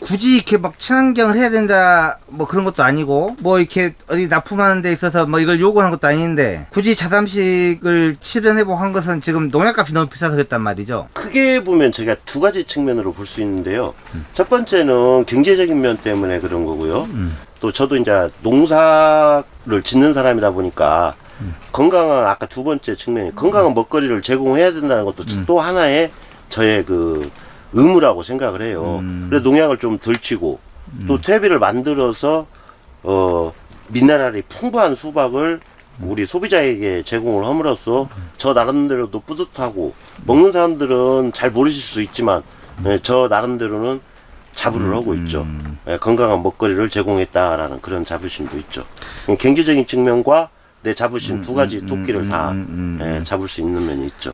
굳이 이렇게 막 친환경을 해야 된다 뭐 그런 것도 아니고 뭐 이렇게 어디 납품하는 데 있어서 뭐 이걸 요구하는 것도 아닌데 굳이 자담식을 실현해보고 한 것은 지금 농약값이 너무 비싸서 그랬단 말이죠. 크게 보면 제가 두 가지 측면으로 볼 수 있는데요. 첫 번째는 경제적인 면 때문에 그런 거고요. 또 저도 이제 농사를 짓는 사람이다 보니까 건강한 아까 두 번째 측면이 건강한 먹거리를 제공해야 된다는 것도 또 하나의 저의 그 의무라고 생각을 해요. 그래서 농약을 좀 덜 치고 또 퇴비를 만들어서 어 미네랄이 풍부한 수박을 우리 소비자에게 제공을 함으로써 저 나름대로도 뿌듯하고 먹는 사람들은 잘 모르실 수 있지만 예, 저 나름대로는 자부를 하고 있죠. 예, 건강한 먹거리를 제공했다라는 그런 자부심도 있죠. 예, 경제적인 측면과 내 자부심 두 가지 토끼를 다 음, 음, 음, 예, 잡을 수 있는 면이 있죠.